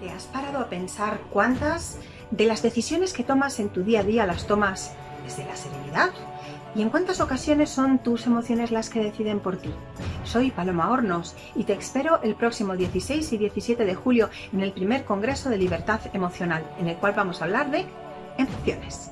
¿Te has parado a pensar cuántas de las decisiones que tomas en tu día a día las tomas desde la serenidad? ¿Y en cuántas ocasiones son tus emociones las que deciden por ti? Soy Paloma Hornos y te espero el próximo 16 y 17 de julio en el primer Congreso de Libertad Emocional, en el cual vamos a hablar de emociones.